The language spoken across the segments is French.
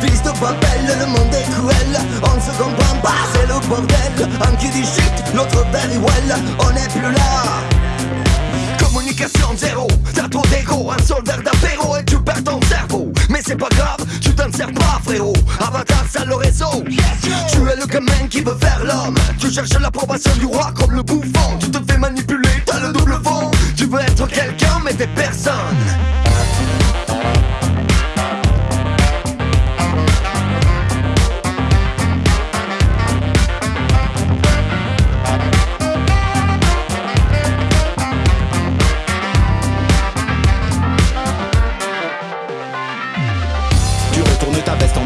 fils de Babel, le monde est cruel, on ne se comprend pas, bah, c'est le bordel. Un qui dit shit, l'autre very well, on n'est plus là. Communication zéro, t'as trop d'ego, un soldat d'apéro et tu perds ton cerveau. Mais c'est pas grave, tu t'en sers pas, frérot. Avatar, ça le réseau. Tu es le gamin qui veut faire l'homme. Tu cherches l'approbation du roi comme le bouffon. Tu te fais manipuler, t'as le double fond. Tu veux être quelqu'un, mais t'es personne.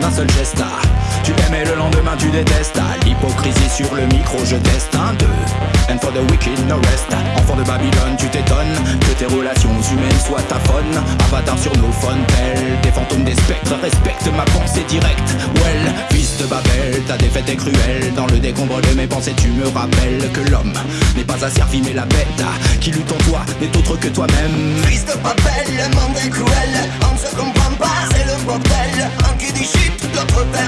En un seul geste. Ah. Tu aimais le lendemain tu détestes. Ah. L'hypocrisie sur le micro je teste. Un deux. And for the wicked no rest. Enfant de Babylone tu t'étonnes Que tes relations humaines soient ta faune. Avatar sur nos fontaines Des fantômes des spectres. Respecte ma pensée directe Ta défaite est cruelle Dans le décombre de mes pensées tu me rappelles Que l'homme n'est pas un servi mais la bête Qui lutte en toi n'est autre que toi-même. Fils de papel, le monde est cruel. On ne se comprend pas, c'est le bordel. Un qui dit shit, l'autre père